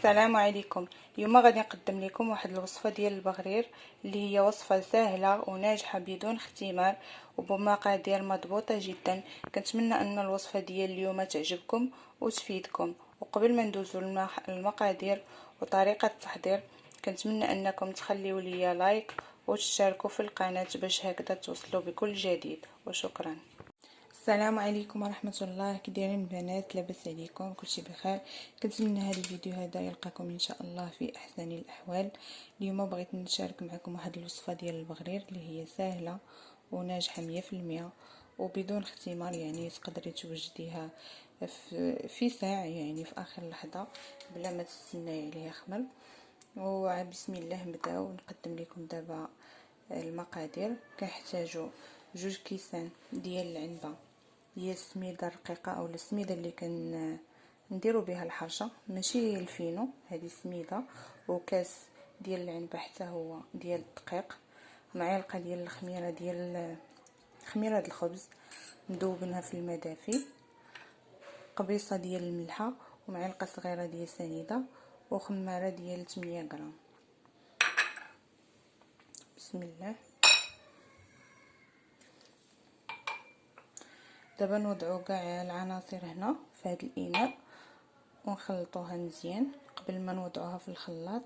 السلام عليكم. اليوم غادي نقدم لكم واحد الوصفة ديال البغرير اللي هي وصفة سهلة وناجحة بدون اختمار وبمقادير مضبوطة جدا. كنتمنى أن الوصفة ديال اليوم تعجبكم وتفيدكم. وقبل ما ندوزو المقادير وطريقة التحضير كنتمنى أنكم تخليوا لي like وتشتركوا في القناة باش هكذا توصلوا بكل جديد. وشكرا. السلام عليكم ورحمة الله. كي دايرين البنات لاباس عليكم كلشي بخير. كنتمنى هذا الفيديو هذا يلقاكم إن شاء الله في أحسن الأحوال. اليوم بغيت نشارك معكم واحد الوصفة ديال البغرير اللي هي سهله وناجحة 100% وبدون اختمار يعني تقدري توجديها في ساعة يعني في آخر لحظة بلا ما تستناي عليها خمر. وبسم الله نبدأو. نقدم لكم دابا المقادير. كنحتاجو جوج كيسان ديال العنبة. هي السميدة الرقيقة أو السميدة اللي كن نديرو بها الحرشه ماشي الفينو هذه سميدة. وكاس ديال العنبه حتى هو ديال الدقيق. معلقة ديال الخميرة ديال خميرة الخبز. مذوبينها في الماء دافي قبيصة ديال الملحة. ومعلقة صغيرة ديال سنيدة. وخمارة ديال 8 غرام. بسم الله. دابا نوضعو كاع العناصر هنا في هذا الإناء ونخلطوها مزيان قبل ما نوضعوها في الخلاط.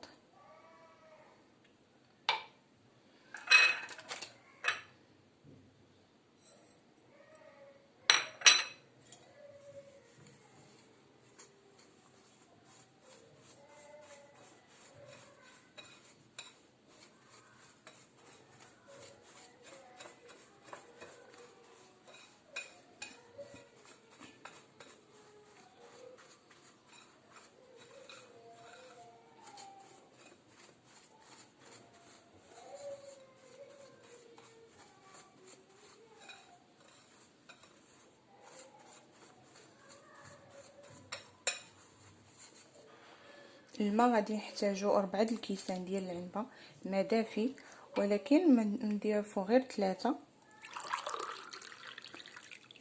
الماء غادي نحتاجو أربعة الكيسان ديال العنبة ما دافي ولكن نديرو غير ثلاثة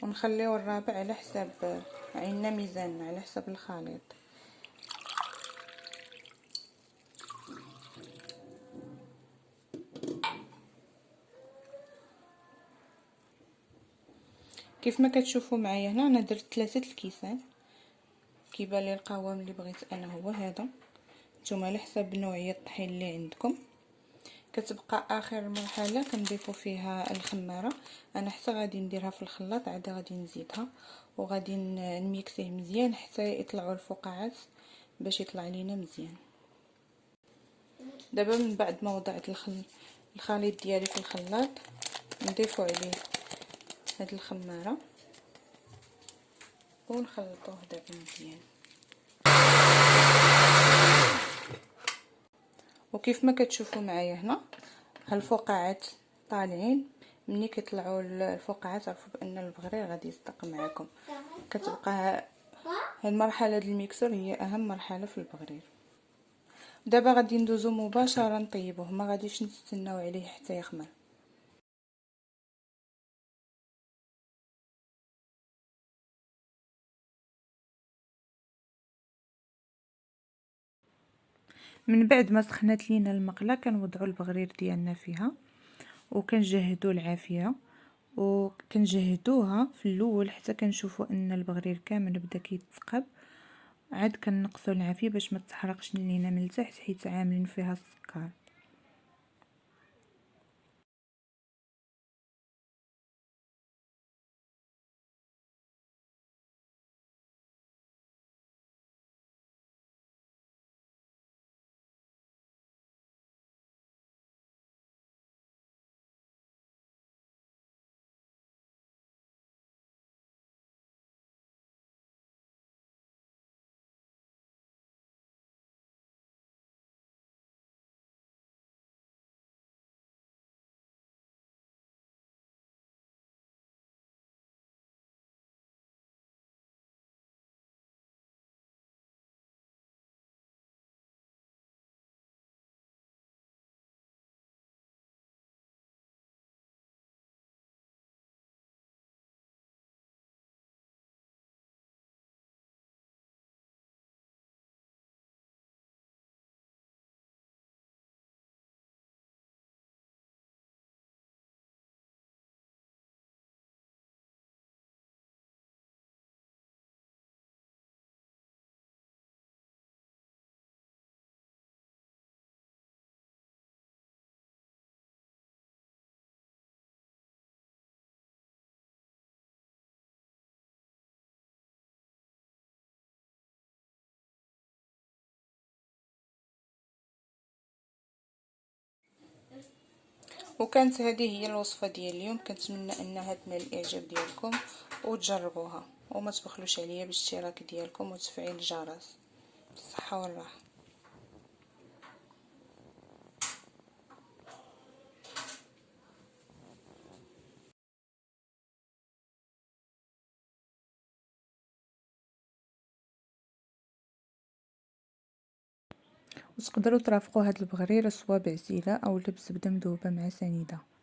ونخليو الرابع على حساب عندنا ميزان على حساب الخليط. كيف ما كتشوفوا معايا هنا أنا درت ثلاثة الكيسان. كيبان لي القوام اللي بغيت أنا هو هذا. نتوما على حساب نوعية الطحين اللي عندكم. كتبقى آخر مرحلة كنضيفو فيها الخمارة. أنا حتى غادي نديرها في الخلاط عاد غادي نزيدها. وغادي نميكسيه مزيان حتى يطلعوا الفقاعات باش يطلع لينا مزيان. دابا من بعد ما وضعت الخليط ديالي في الخلاط نضيفو عليه هاد الخمارة. ونخلطوه دابا مزيان وكيف ما كتشوفوا معايا هنا هالفقاعات طالعين. ملي كيطلعوا الفقاعات عرفوا بأن البغرير غادي يصدق معكم كتبقى هاد المرحله ديال الميكسور هي أهم مرحلة في البغرير دابا غادي ندوزو مباشرة نطيبوه ما غاديش نستناو عليه حتى يخمر. من بعد ما سخنات لينا المقلة كنوضعوا البغرير ديالنا فيها وكنجهدوا العافية وكنجهدوها في الأول حتى كنشوفوا أن البغرير كامل بدا كيتثقب عاد كنقصوا العافية باش ما تحرقش لينا من التحت حيت عاملين فيها السكر. وكانت هذه هي الوصفة ديال اليوم كنتمنى انها تنال الإعجاب ديالكم وتجربوها وما تبخلوش عليا بالاشتراك ديالكم وتفعيل الجرس. بالصحة والراحة. وتقدروا ترافقوا هاد البغريرة سوا بعسيله أو بالزبده مذوبه مع سنيدة.